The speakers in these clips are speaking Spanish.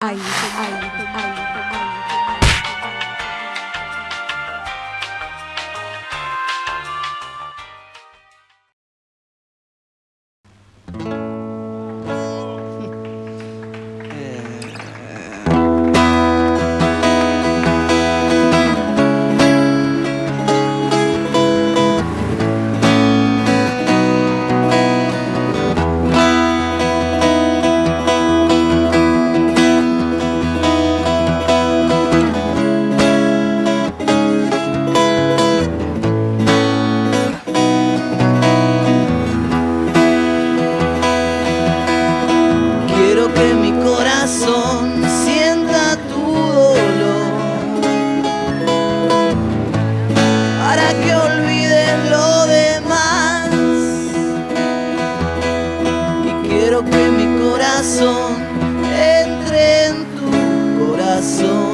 爱一生，爱一。coração.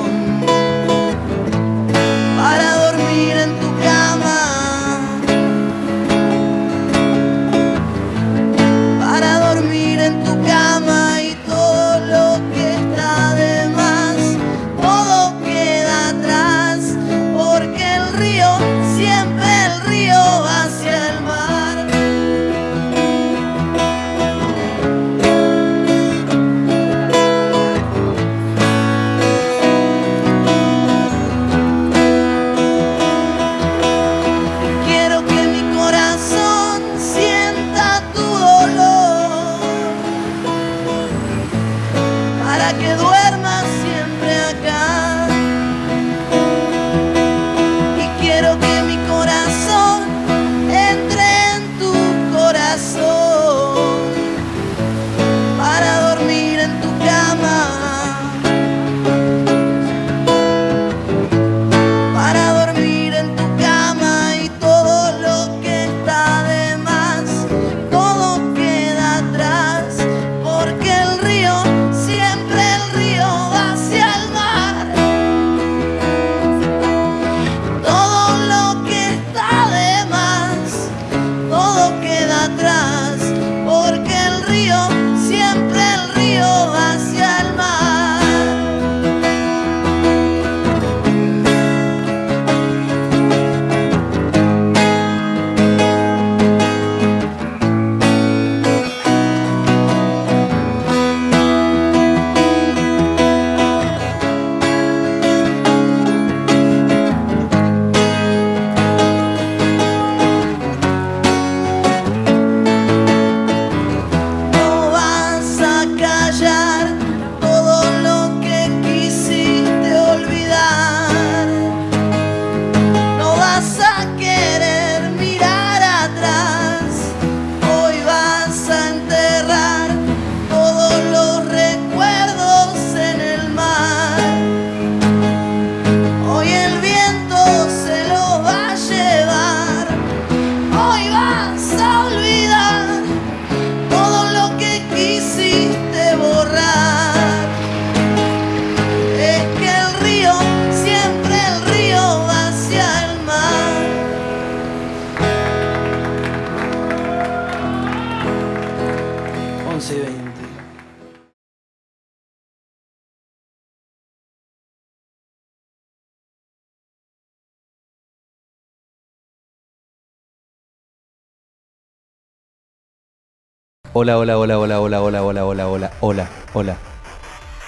Hola, hola, hola, hola, hola, hola, hola, hola, hola, hola, hola.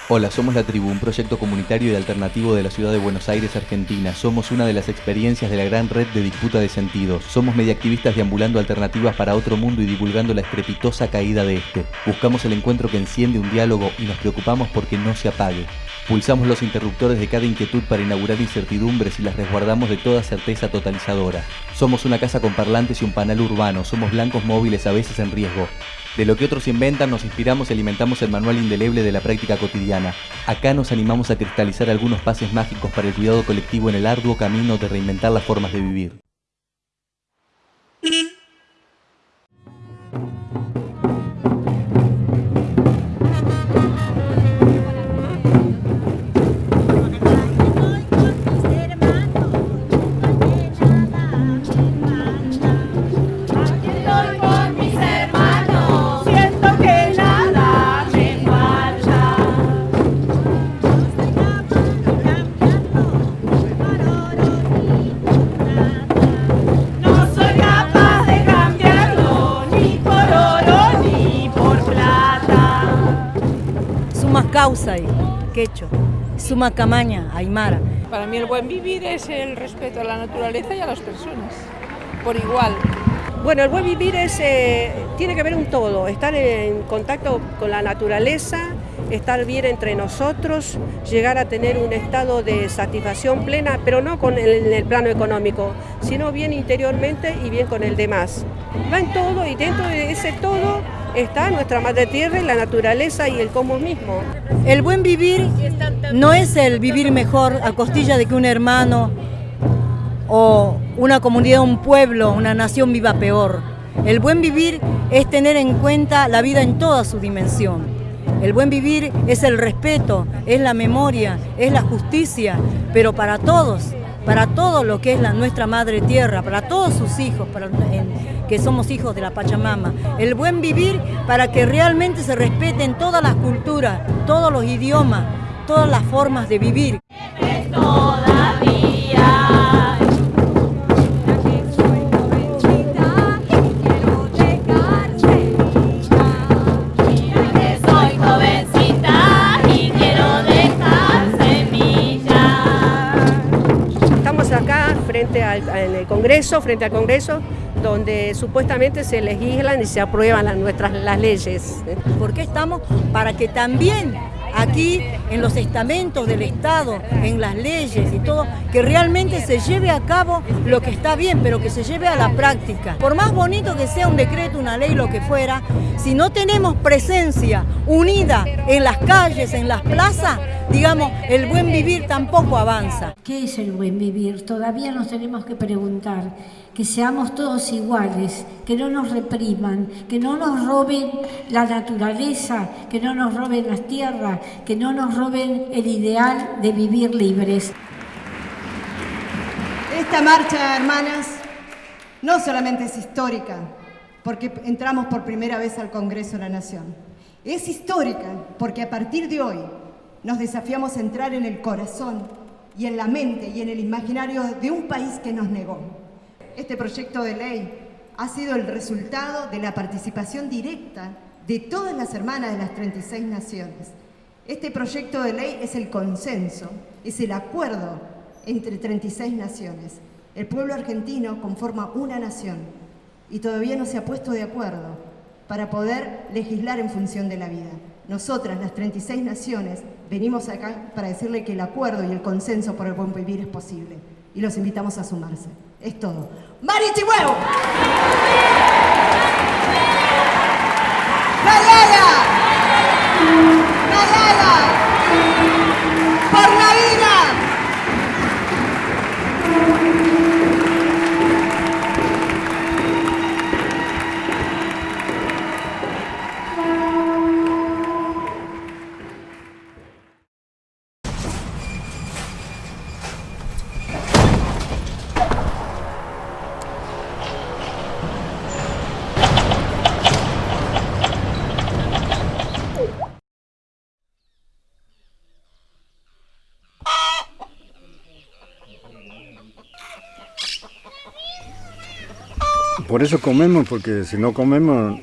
Hola, somos La Tribu, un proyecto comunitario y alternativo de la ciudad de Buenos Aires, Argentina. Somos una de las experiencias de la gran red de disputa de sentidos. Somos mediactivistas deambulando alternativas para otro mundo y divulgando la estrepitosa caída de este. Buscamos el encuentro que enciende un diálogo y nos preocupamos porque no se apague. Pulsamos los interruptores de cada inquietud para inaugurar incertidumbres y las resguardamos de toda certeza totalizadora. Somos una casa con parlantes y un panel urbano, somos blancos móviles a veces en riesgo. De lo que otros inventan nos inspiramos y alimentamos el manual indeleble de la práctica cotidiana. Acá nos animamos a cristalizar algunos pases mágicos para el cuidado colectivo en el arduo camino de reinventar las formas de vivir. Quecho, Sumacamaña, Aymara. Para mí el buen vivir es el respeto a la naturaleza y a las personas, por igual. Bueno, el buen vivir es, eh, tiene que ver un todo, estar en contacto con la naturaleza, estar bien entre nosotros, llegar a tener un estado de satisfacción plena, pero no con el, en el plano económico, sino bien interiormente y bien con el demás. Va en todo y dentro de ese todo está nuestra madre tierra y la naturaleza y el cosmos mismo. El buen vivir no es el vivir mejor a costilla de que un hermano o una comunidad, un pueblo, una nación viva peor. El buen vivir es tener en cuenta la vida en toda su dimensión. El buen vivir es el respeto, es la memoria, es la justicia, pero para todos, para todo lo que es la, nuestra madre tierra, para todos sus hijos, para, que somos hijos de la Pachamama. El buen vivir para que realmente se respeten todas las culturas, todos los idiomas, todas las formas de vivir. Estamos acá frente al, en el Congreso, frente al Congreso, donde supuestamente se legislan y se aprueban las, nuestras, las leyes. ¿Por qué estamos? Para que también aquí en los estamentos del Estado, en las leyes y todo, que realmente se lleve a cabo lo que está bien, pero que se lleve a la práctica. Por más bonito que sea un decreto, una ley, lo que fuera, si no tenemos presencia unida en las calles, en las plazas, digamos, el buen vivir tampoco avanza. ¿Qué es el buen vivir? Todavía nos tenemos que preguntar que seamos todos iguales, que no nos repriman, que no nos roben la naturaleza, que no nos roben las tierras, que no nos roben el ideal de vivir libres. Esta marcha, hermanas, no solamente es histórica, porque entramos por primera vez al Congreso de la Nación. Es histórica porque a partir de hoy nos desafiamos a entrar en el corazón y en la mente y en el imaginario de un país que nos negó. Este proyecto de ley ha sido el resultado de la participación directa de todas las hermanas de las 36 naciones. Este proyecto de ley es el consenso, es el acuerdo entre 36 naciones. El pueblo argentino conforma una nación y todavía no se ha puesto de acuerdo para poder legislar en función de la vida. Nosotras, las 36 naciones, venimos acá para decirle que el acuerdo y el consenso por el buen vivir es posible y los invitamos a sumarse. Es todo. ¡Marichihuevo! Por eso comemos, porque si no comemos,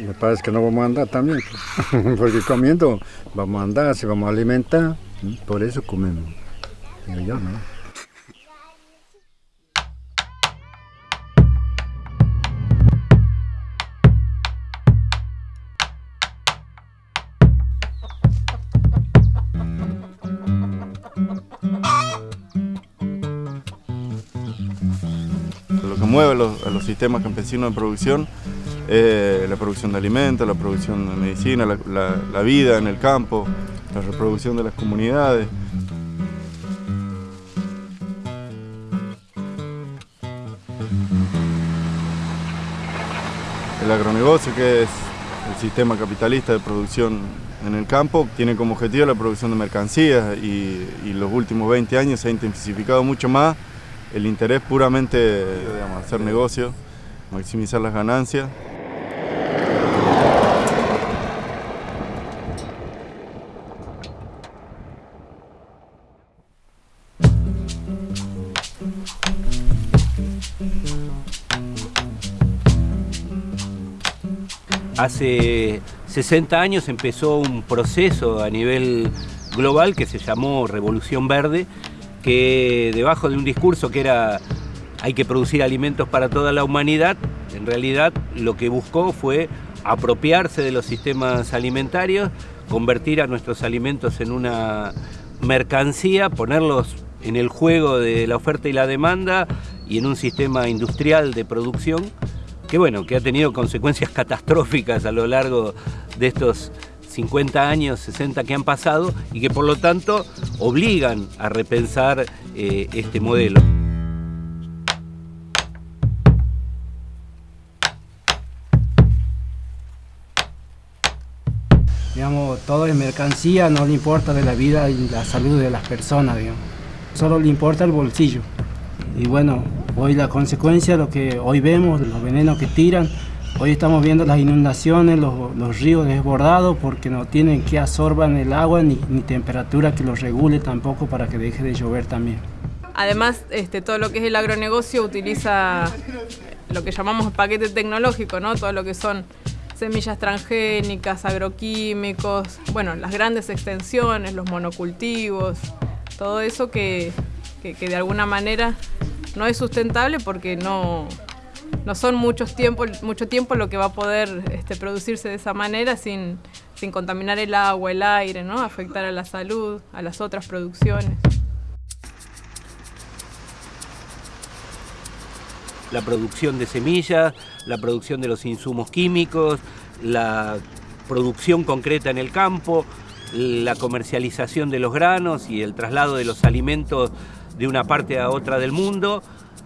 me parece que no vamos a andar también. porque comiendo vamos a andar, se vamos a alimentar, por eso comemos. Yo, ¿no? Los, a los sistemas campesinos de producción es la producción de alimentos, la producción de medicina, la vida en el campo, la reproducción de las comunidades. El agronegocio, que es el sistema capitalista de producción en el campo, tiene como objetivo la producción de mercancías y, y los últimos 20 años se ha intensificado mucho más el interés puramente de hacer negocio, maximizar las ganancias. Hace 60 años empezó un proceso a nivel global que se llamó Revolución Verde, que debajo de un discurso que era hay que producir alimentos para toda la humanidad, en realidad lo que buscó fue apropiarse de los sistemas alimentarios, convertir a nuestros alimentos en una mercancía, ponerlos en el juego de la oferta y la demanda y en un sistema industrial de producción que bueno, que ha tenido consecuencias catastróficas a lo largo de estos 50 años, 60 que han pasado y que por lo tanto obligan a repensar eh, este modelo. Todo es mercancía, no le importa de la vida y la salud de las personas, digamos. Solo le importa el bolsillo. Y bueno, hoy la consecuencia, lo que hoy vemos, los venenos que tiran, hoy estamos viendo las inundaciones, los, ríos desbordados porque no tienen que absorban el agua ni, ni temperatura que los regule tampoco para que deje de llover también. Además, este, todo lo que es el agronegocio utiliza lo que llamamos paquete tecnológico, ¿no? Todo lo que son semillas transgénicas, agroquímicos, bueno, las grandes extensiones, los monocultivos, todo eso que, de alguna manera no es sustentable porque no, no son muchos tiempo, mucho tiempo lo que va a poder este, producirse de esa manera sin, sin contaminar el agua, el aire, ¿no? afectar a la salud, a las otras producciones. La producción de semillas, la producción de los insumos químicos, la producción concreta en el campo, la comercialización de los granos y el traslado de los alimentos de una parte a otra del mundo,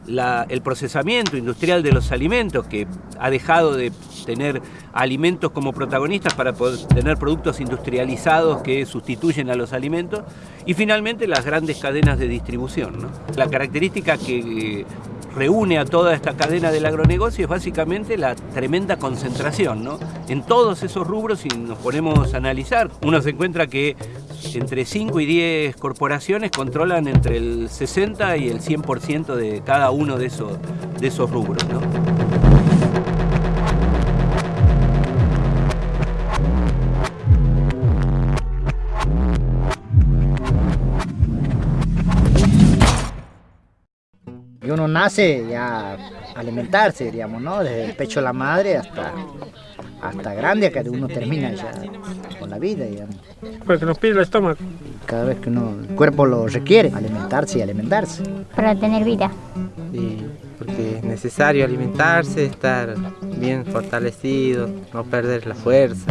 el procesamiento industrial de los alimentos, que ha dejado de tener alimentos como protagonistas para poder tener productos industrializados que sustituyen a los alimentos, y finalmente las grandes cadenas de distribución. La característica que reúne a toda esta cadena del agronegocio es básicamente la tremenda concentración. ¿no? En todos esos rubros, si nos ponemos a analizar, uno se encuentra que entre 5 y 10 corporaciones controlan entre el 60 y el 100% de cada uno de esos, de esos rubros. ¿no? Uno nace ya alimentarse, diríamos, ¿no? Desde el pecho de la madre hasta, hasta grande, que uno termina ya con la vida, digamos. Porque nos pide el estómago. Cada vez que uno, el cuerpo lo requiere, alimentarse y alimentarse. Para tener vida. Sí, porque es necesario alimentarse, estar bien fortalecido, no perder la fuerza.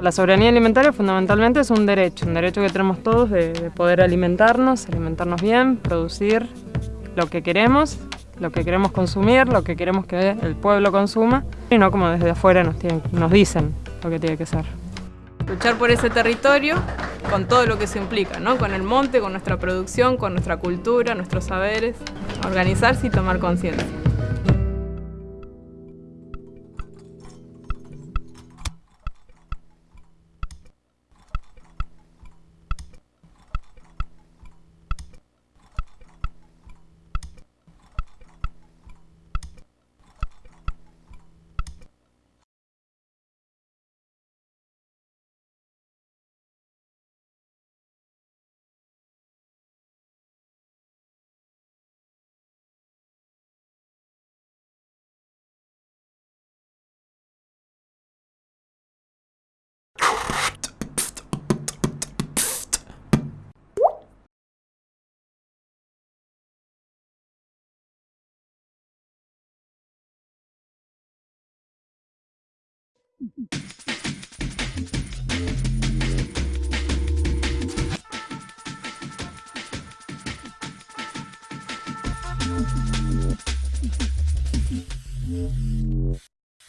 La soberanía alimentaria fundamentalmente es un derecho, un derecho que tenemos todos de, de poder alimentarnos, alimentarnos bien, producir lo que queremos, lo que queremos consumir, lo que queremos que el pueblo consuma, y no como desde afuera nos, dicen lo que tiene que ser. Luchar por ese territorio con todo lo que se implica, ¿no? con el monte, con nuestra producción, con nuestra cultura, nuestros saberes, organizarse y tomar conciencia.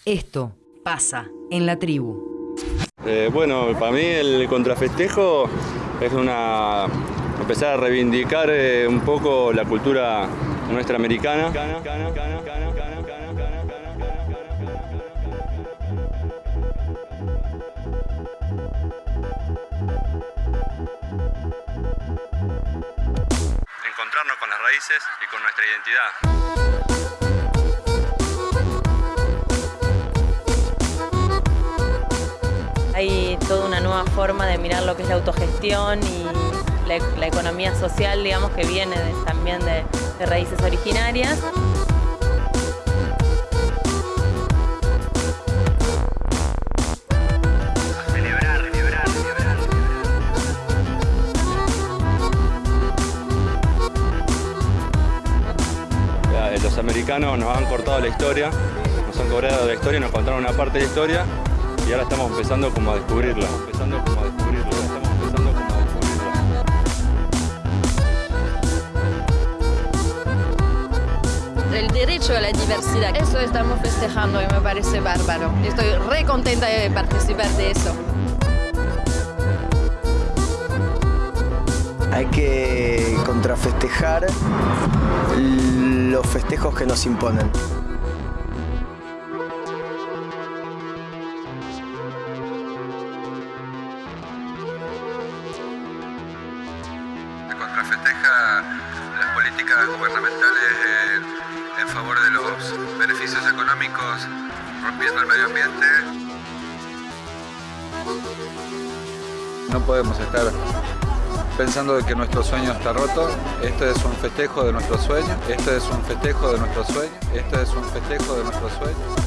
Esto pasa en la tribu. Eh, bueno, para mí el contrafestejo es una empezar a reivindicar eh, un poco la cultura nuestra americana. y con nuestra identidad. hay toda una nueva forma de mirar lo que es la autogestión y la, economía social, digamos, que viene también de raíces originarias. Nos han cortado la historia, nos han cobrado la historia, nos contaron una parte de la historia y ahora estamos empezando como a descubrirla. Empezando como a descubrirla. El derecho a la diversidad, eso estamos festejando y me parece bárbaro. Estoy re contenta de participar de eso. Hay que contrafestejar los festejos que nos imponen. De que nuestro sueño está roto. Este es un festejo de nuestro sueño. Este es un festejo de nuestro sueño. Este es un festejo de nuestro sueño.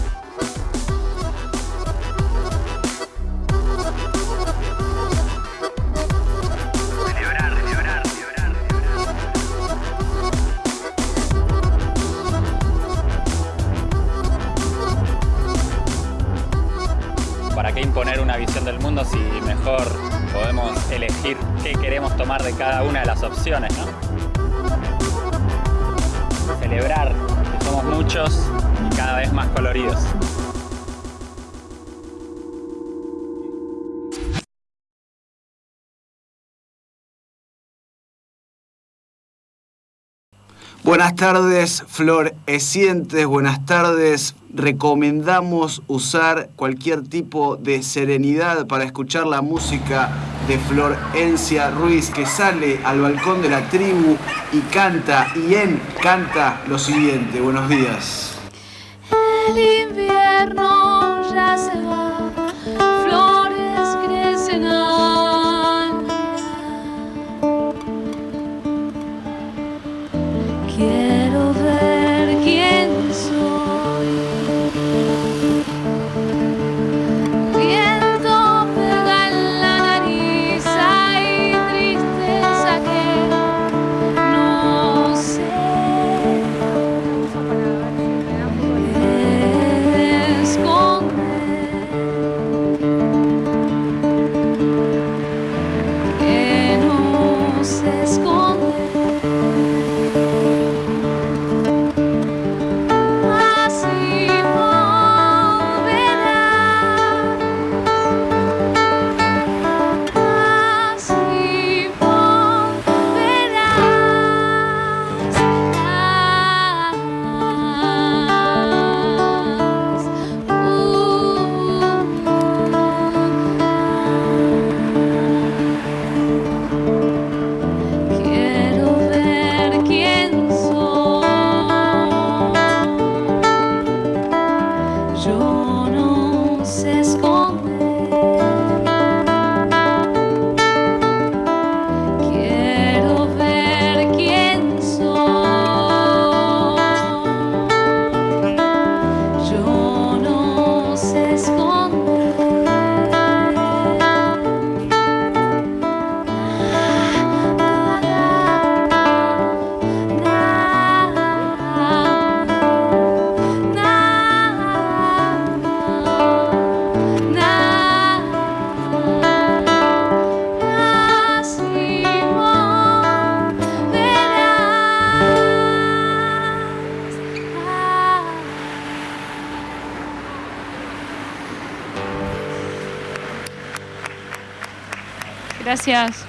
Buenas tardes, florecientes, buenas tardes. Recomendamos usar cualquier tipo de serenidad para escuchar la música de Florencia Ruiz que sale al balcón de la tribu y canta y en canta lo siguiente. Buenos días. El invierno Gracias.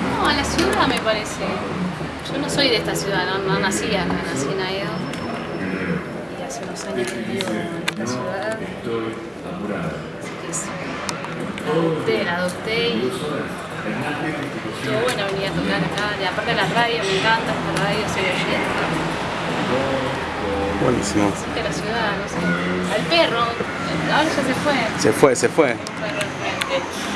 No, a la ciudad me parece. Yo no soy de esta ciudad, no, no nací acá, nací en Aedo. Y hace unos años que vivo en esta ciudad. Así que sí, la adopté, la y estuvo bueno venir a tocar acá. Y aparte la radio, me encanta esta radio, soy oyente. De Buenísimo. la ciudad, no sé. Al perro, ahora ya se fue. Se fue, se fue. Perro al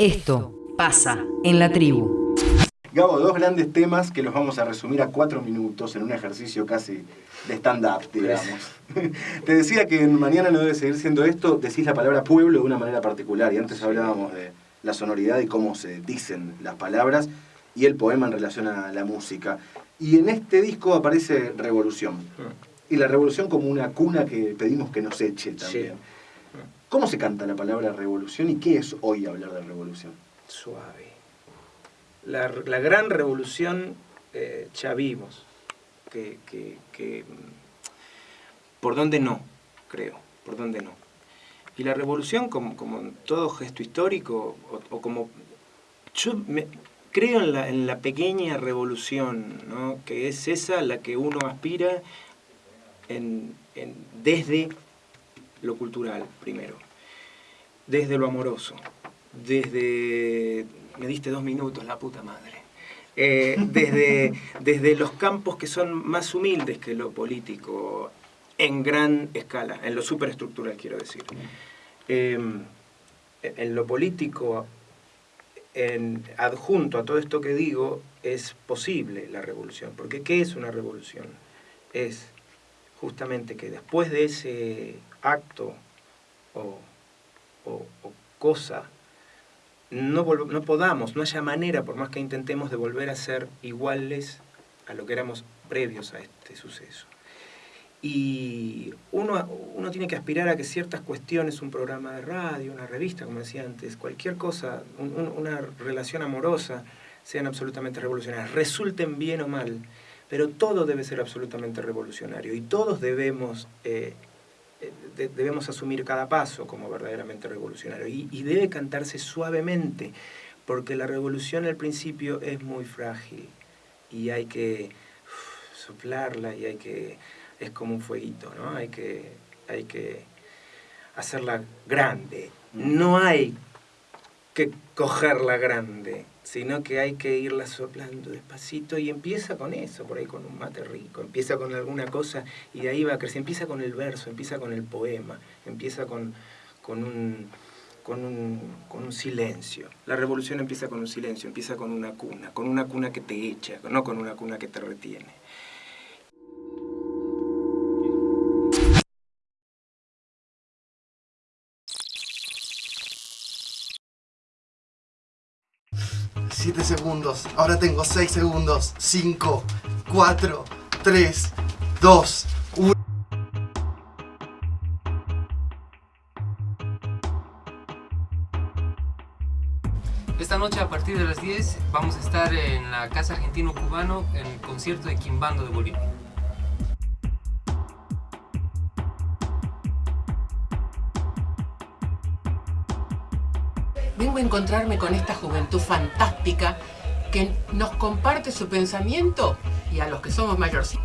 Esto pasa en la tribu. Gabo, dos grandes temas que los vamos a resumir a cuatro minutos en un ejercicio casi de stand-up, digamos. Te decía que en mañana no debe seguir siendo esto, decís la palabra pueblo de una manera particular, y antes hablábamos de la sonoridad y cómo se dicen las palabras, y el poema en relación a la música. Y en este disco aparece Revolución. Y la revolución como una cuna que pedimos que nos eche también. ¿Cómo se canta la palabra revolución y qué es hoy hablar de revolución? Suave. La, la gran revolución eh, ya vimos. Que, que- que, mm, por dónde no, creo, por dónde no. Y la revolución, como, como todo gesto histórico, o, o como. Yo me- creo en la, en la pequeña revolución, ¿no? que es esa la que uno aspira en- en- desde lo cultural, primero. Desde lo amoroso. Desde. Me diste dos minutos, la puta madre. Eh, desde, desde los campos que son más humildes que lo político, en gran escala, en lo superestructural, quiero decir. Eh, en lo político, adjunto a todo esto que digo, es posible la revolución. Porque ¿qué es una revolución? Es justamente que después de ese acto o, o- cosa, no, no podamos, no haya manera, por más que intentemos, de volver a ser iguales a lo que éramos previos a este suceso. Y uno, uno tiene que aspirar a que ciertas cuestiones, un programa de radio, una revista, como decía antes, cualquier cosa, un- un- una relación amorosa, sean absolutamente revolucionarias, resulten bien o mal, pero todo debe ser absolutamente revolucionario y todos debemos, eh, debemos asumir cada paso como verdaderamente revolucionario y, y debe cantarse suavemente, porque la revolución al principio es muy frágil y hay que soplarla y hay que, es como un fueguito, ¿no? Hay que, hay que hacerla grande. No hay que cogerla grande, sino que hay que irla soplando despacito y empieza con eso, por ahí con un mate rico, empieza con alguna cosa y de ahí va a crecer, empieza con el verso, empieza con el poema, empieza con, con un, con, un, con un silencio. La revolución empieza con un silencio, empieza con una cuna, con una cuna que te echa, no con una cuna que te retiene. Siete segundos. Ahora tengo seis segundos. Cinco, cuatro, tres, dos, uno. Esta noche a partir de las 10 vamos a estar en la Casa Argentino Cubano en el concierto de Quimbando de Bolivia. Vengo a encontrarme con esta juventud fantástica que nos comparte su pensamiento y a los que somos mayores.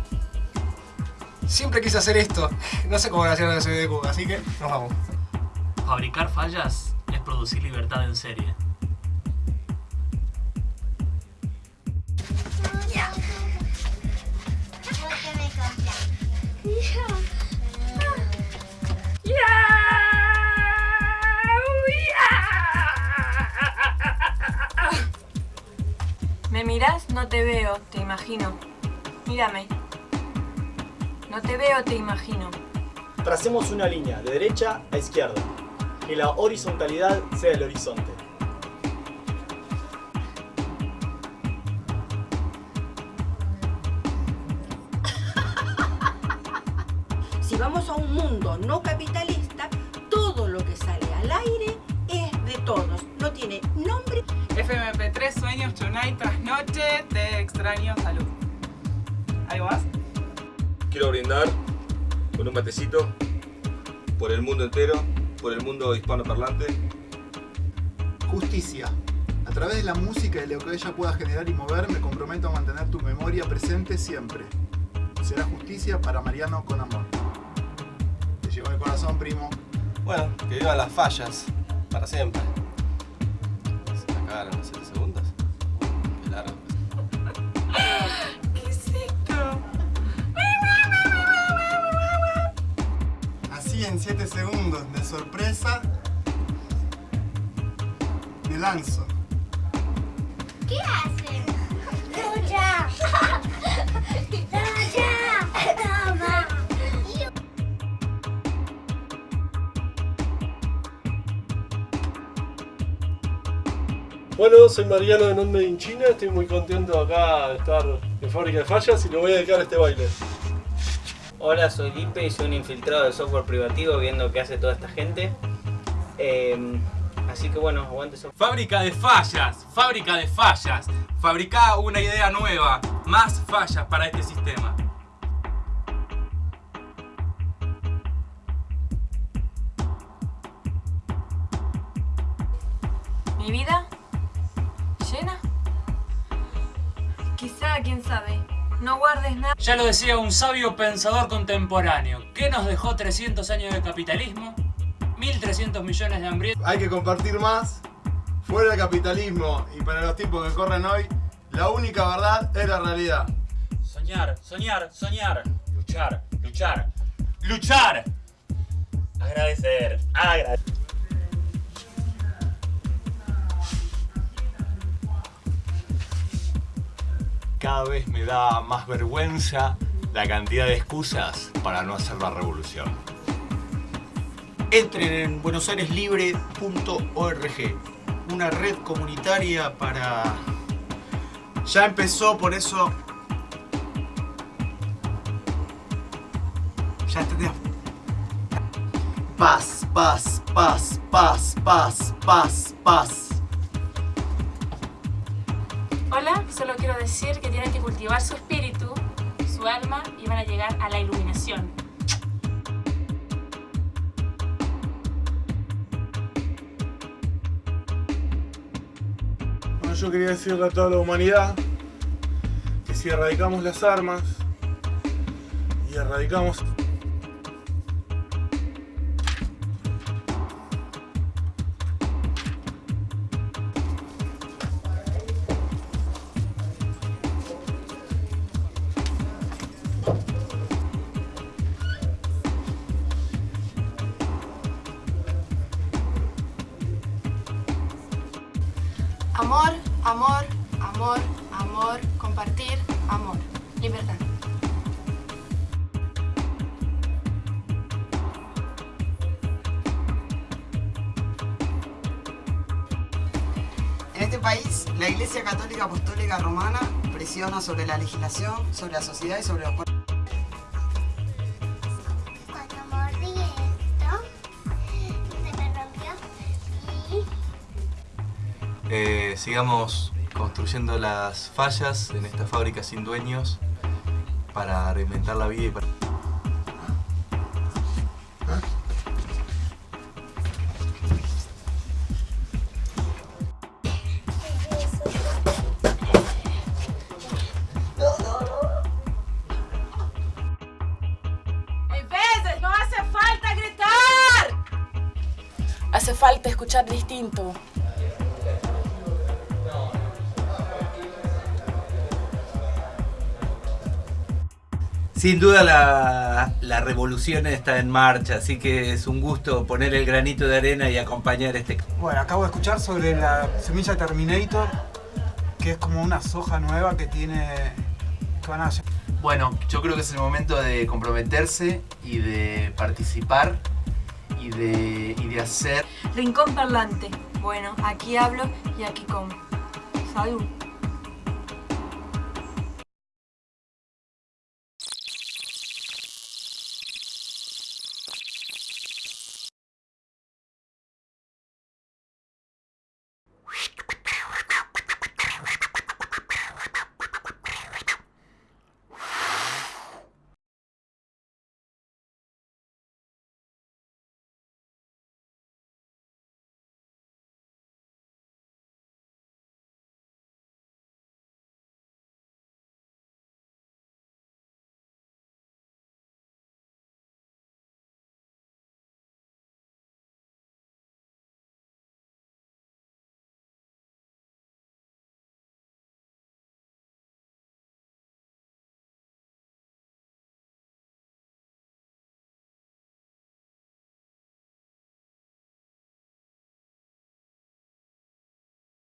Siempre quise hacer esto. No sé cómo lo hacían en la ciudad de Cuba, así que nos vamos. Fabricar fallas es producir libertad en serie. Imagino. Mírame. No te veo, te imagino. Tracemos una línea de derecha a izquierda. Que la horizontalidad sea el horizonte. Si vamos a un mundo no capitalista, todo lo que sale al aire todos. No tiene nombre. FMP3, sueños, tonight, trasnoche, te extraño, salud. ¿Algo más? Quiero brindar con un matecito por el mundo entero, por el mundo hispanoparlante. Justicia. A través de la música y de lo que ella pueda generar y mover, me comprometo a mantener tu memoria presente siempre. Será justicia para Mariano con amor. Te llegó el corazón, primo. Bueno, que vivan las fallas, para siempre. Los 7 segundos. Qué largo. ¿Qué es esto? Así en 7 segundos de sorpresa, me lanzo. ¿Qué haces? Bueno, soy Mariano de Non Made in China, estoy muy contento acá de estar en Fábrica de Fallas y le voy a dedicar este baile. Hola, soy Lipe y soy un infiltrado de software privativo viendo qué hace toda esta gente. Eh, así que bueno, aguante eso. Fábrica de fallas, fábrica de fallas. Fabrica una idea nueva, más fallas para este sistema. Sabe. No guardes nada. Ya lo decía un sabio pensador contemporáneo. ¿Qué nos dejó 300 años de capitalismo? 1.300 millones de hambrientos. Hay que compartir más. Fuera el capitalismo y para los tiempos que corren hoy, la única verdad es la realidad. Soñar, soñar, soñar. Luchar, luchar, luchar. Agradecer, agradecer. Cada vez me da más vergüenza la cantidad de excusas para no hacer la revolución. Entren en buenosaireslibre.org, una red comunitaria para... Ya empezó, por eso... Ya entendés. Paz, paz, paz, paz, paz, paz, paz. Hola, solo quiero decir que tienen que cultivar su espíritu, su alma y van a llegar a la iluminación. Bueno, yo quería decirle a toda la humanidad que si erradicamos las armas y erradicamos sobre la legislación, sobre la sociedad y sobre los pueblos. Cuando mordí esto, se me rompió y Eh, sigamos construyendo las fallas en esta fábrica sin dueños para reinventar la vida y para... Sin duda la, la revolución está en marcha, así que es un gusto poner el granito de arena y acompañar este... Bueno, acabo de escuchar sobre la semilla Terminator, que es como una soja nueva que tiene... que van a Bueno, yo creo que es el momento de comprometerse y de participar y de, y de hacer. Rincón parlante. Bueno, aquí hablo y aquí como. Salud.